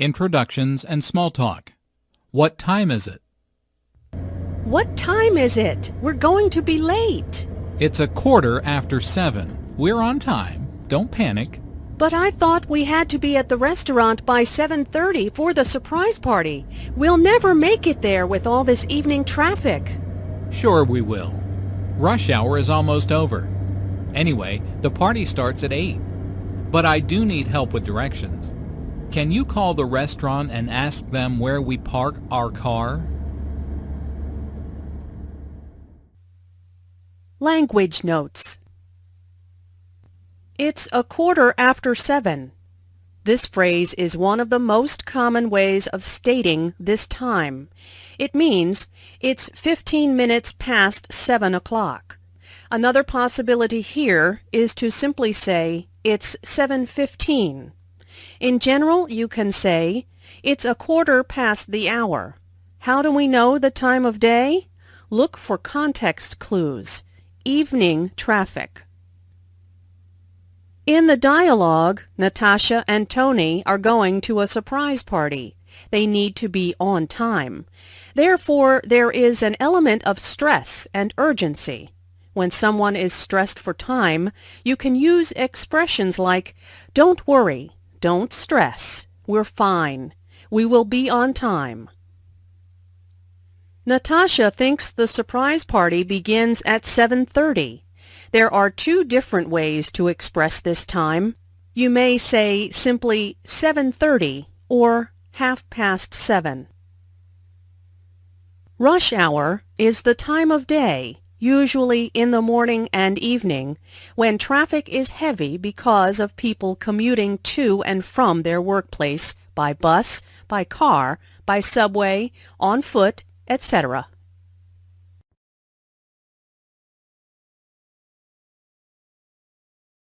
Introductions and small talk. What time is it? What time is it? We're going to be late. It's a quarter after seven. We're on time. Don't panic. But I thought we had to be at the restaurant by 7.30 for the surprise party. We'll never make it there with all this evening traffic. Sure we will. Rush hour is almost over. Anyway, the party starts at 8. But I do need help with directions. Can you call the restaurant and ask them where we park our car? Language notes. It's a quarter after seven. This phrase is one of the most common ways of stating this time. It means it's 15 minutes past 7 o'clock. Another possibility here is to simply say it's 7.15. In general, you can say it's a quarter past the hour. How do we know the time of day? Look for context clues. Evening traffic. In the dialogue, Natasha and Tony are going to a surprise party. They need to be on time. Therefore, there is an element of stress and urgency. When someone is stressed for time, you can use expressions like, don't worry, don't stress, we're fine, we will be on time. Natasha thinks the surprise party begins at 7.30. There are two different ways to express this time. You may say simply 7.30 or half past 7. Rush hour is the time of day, usually in the morning and evening, when traffic is heavy because of people commuting to and from their workplace by bus, by car, by subway, on foot, etc.